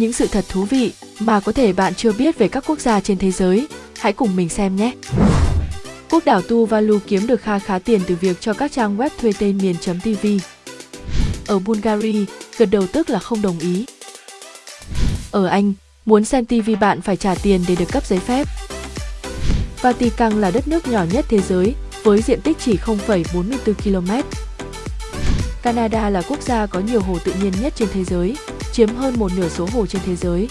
những sự thật thú vị mà có thể bạn chưa biết về các quốc gia trên thế giới. Hãy cùng mình xem nhé! Quốc đảo Tuvalu kiếm được kha khá tiền từ việc cho các trang web thuê tên miền.tv. Ở Bulgaria, gật đầu tức là không đồng ý. Ở Anh, muốn xem TV bạn phải trả tiền để được cấp giấy phép. Vatican là đất nước nhỏ nhất thế giới, với diện tích chỉ 0,44 km. Canada là quốc gia có nhiều hồ tự nhiên nhất trên thế giới, chiếm hơn một nửa số hồ trên thế giới.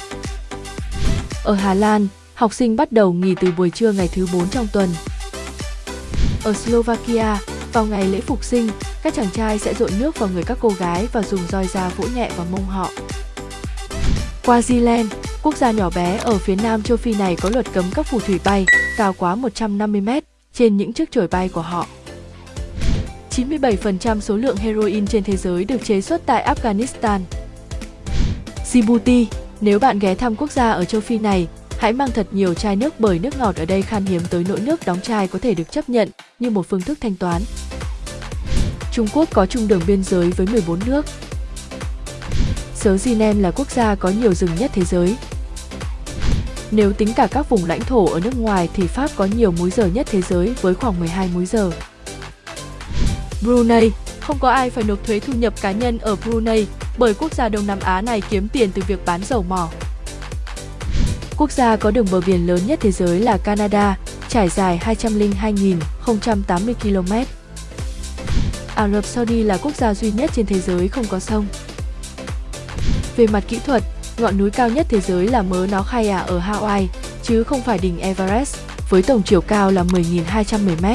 Ở Hà Lan, học sinh bắt đầu nghỉ từ buổi trưa ngày thứ 4 trong tuần. Ở Slovakia, vào ngày lễ phục sinh, các chàng trai sẽ dội nước vào người các cô gái và dùng roi da vỗ nhẹ vào mông họ. Swaziland, quốc gia nhỏ bé ở phía nam châu Phi này có luật cấm các phù thủy bay cao quá 150 mét trên những chiếc chổi bay của họ. 97% số lượng heroin trên thế giới được chế xuất tại Afghanistan. Djibouti, nếu bạn ghé thăm quốc gia ở châu Phi này, hãy mang thật nhiều chai nước bởi nước ngọt ở đây khan hiếm tới nỗi nước đóng chai có thể được chấp nhận như một phương thức thanh toán. Trung Quốc có chung đường biên giới với 14 nước. Sớ Ginem là quốc gia có nhiều rừng nhất thế giới. Nếu tính cả các vùng lãnh thổ ở nước ngoài thì Pháp có nhiều múi giờ nhất thế giới với khoảng 12 múi giờ. Brunei, không có ai phải nộp thuế thu nhập cá nhân ở Brunei bởi quốc gia Đông Nam Á này kiếm tiền từ việc bán dầu mỏ. Quốc gia có đường bờ biển lớn nhất thế giới là Canada, trải dài 202.080 km. Ả Rập Saudi là quốc gia duy nhất trên thế giới không có sông. Về mặt kỹ thuật, ngọn núi cao nhất thế giới là Mớ Nó Khai ở Hawaii, chứ không phải đỉnh Everest, với tổng chiều cao là 10.210 m.